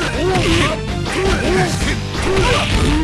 よし!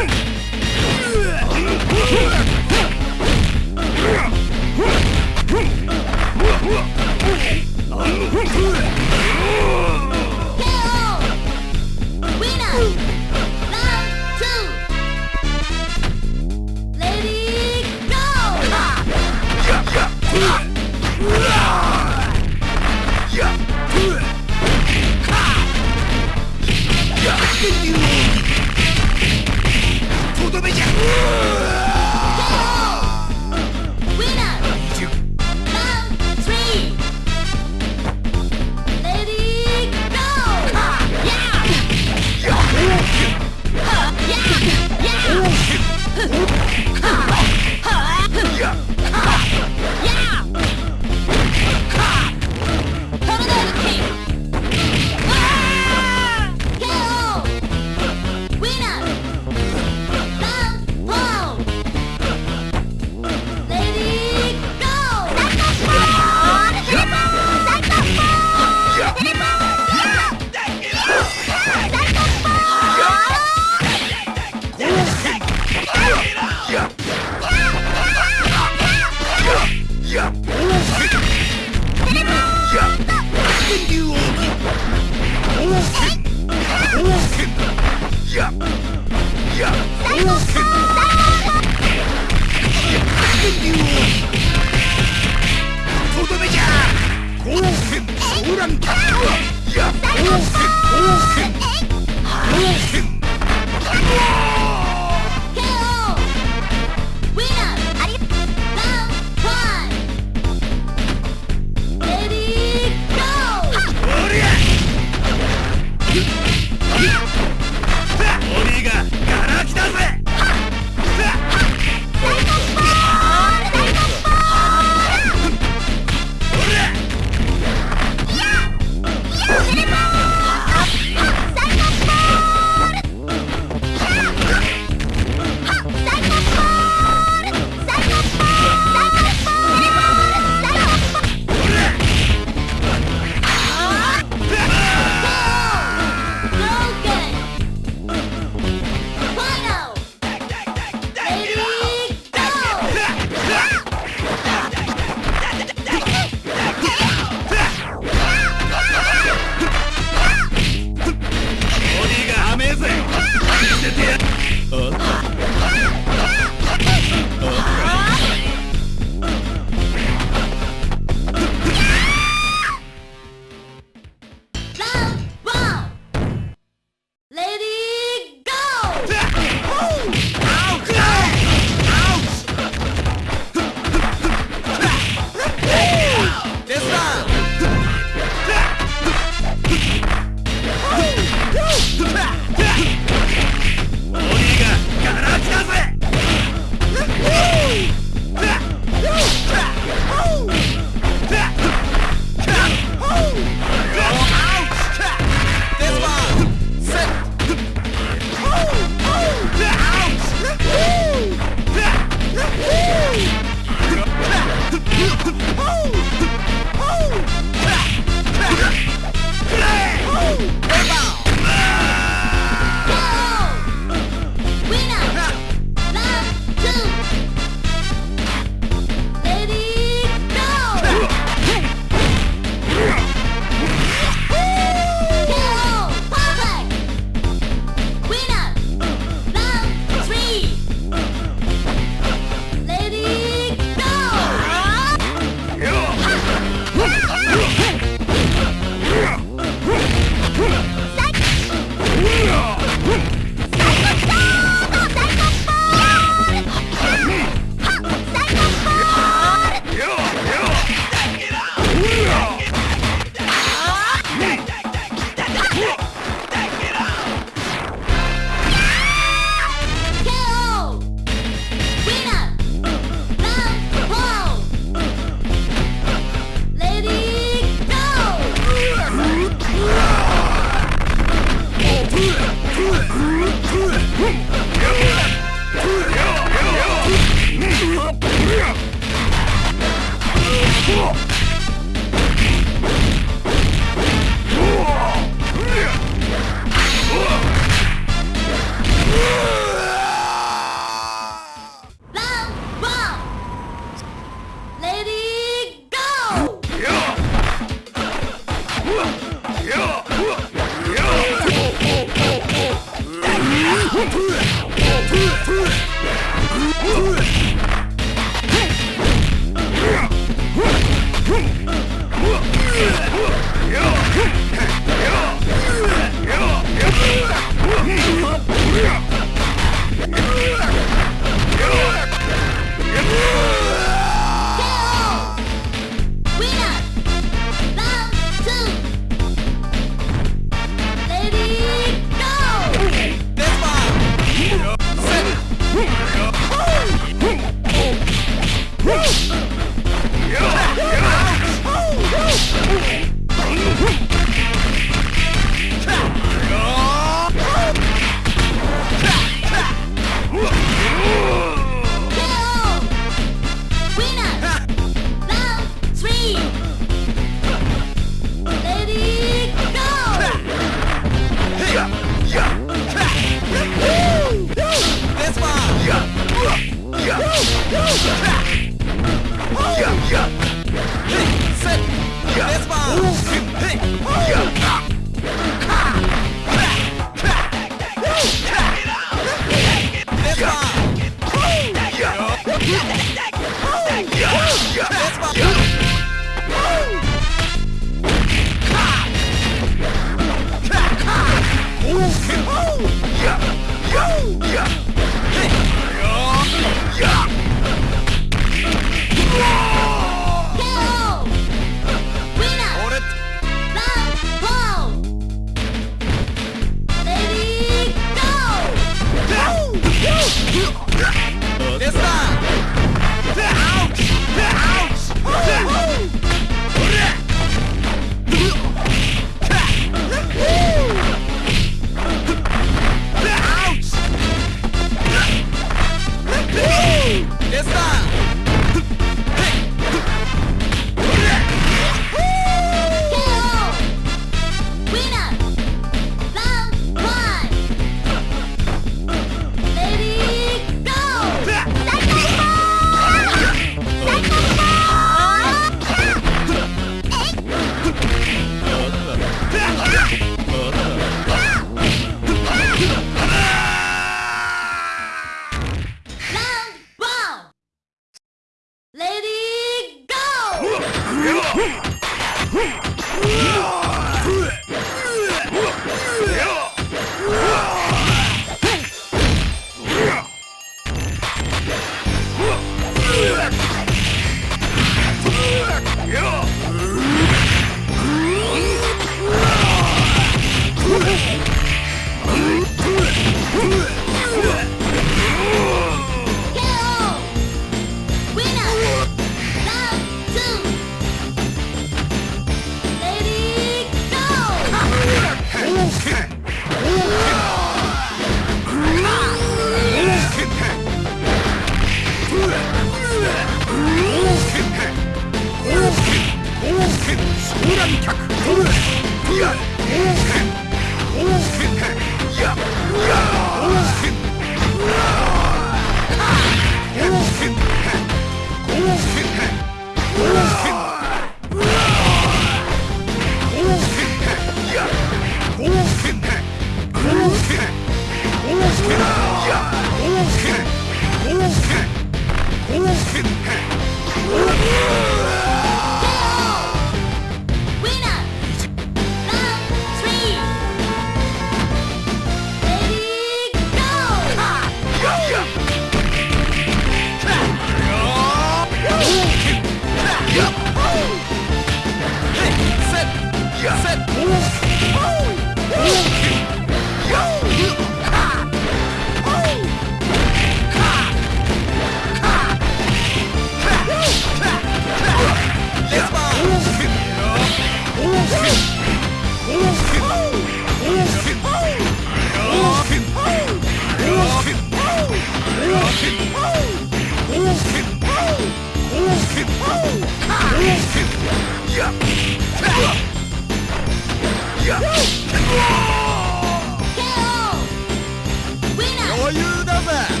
余裕だぜ。